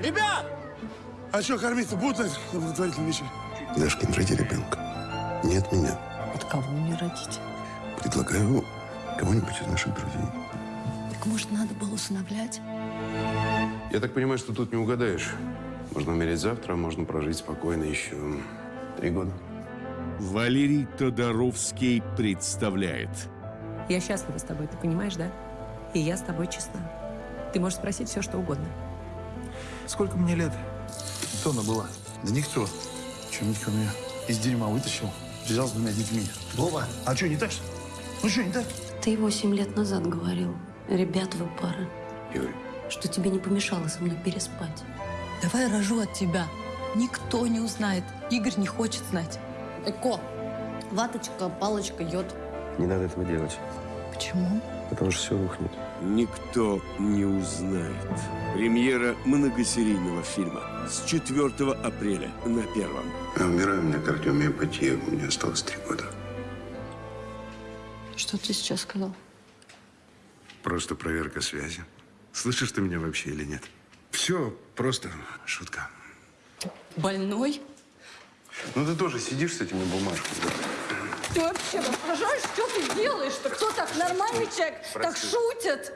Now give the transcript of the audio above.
Ребят! А что, кормить-то будут на на благотворительном вечере? Дашкин, роди ребенка. Не от меня. От кого мне родить? Предлагаю кого-нибудь из наших друзей. Так может, надо было усыновлять? Я так понимаю, что тут не угадаешь. Можно умереть завтра, а можно прожить спокойно еще три года. Валерий Тодоровский представляет Я счастлива с тобой, ты понимаешь, да? И я с тобой честна. Ты можешь спросить все, что угодно. Сколько мне лет? Тона была. Да никто. Че, Митька меня из дерьма вытащил, взял с двумя детьми. Вова, а что, не так? что? Ну что, не так? Ты восемь лет назад говорил, ребят вы пара, Юль, что тебе не помешало со мной переспать. Давай рожу от тебя. Никто не узнает. Игорь не хочет знать. Эко, ваточка, палочка, йод. не надо этого делать, Почему? потому что все рухнет. «Никто не узнает». Премьера многосерийного фильма с 4 апреля на Первом. Я умираю, у меня кардиомиопатия, у меня осталось три года. Что ты сейчас сказал? Просто проверка связи. Слышишь ты меня вообще или нет? Все, просто шутка. Больной? Ну ты тоже сидишь с этими бумажками. Ты вообще воображаешь, что ты делаешь? Что кто так нормальный человек так шутит?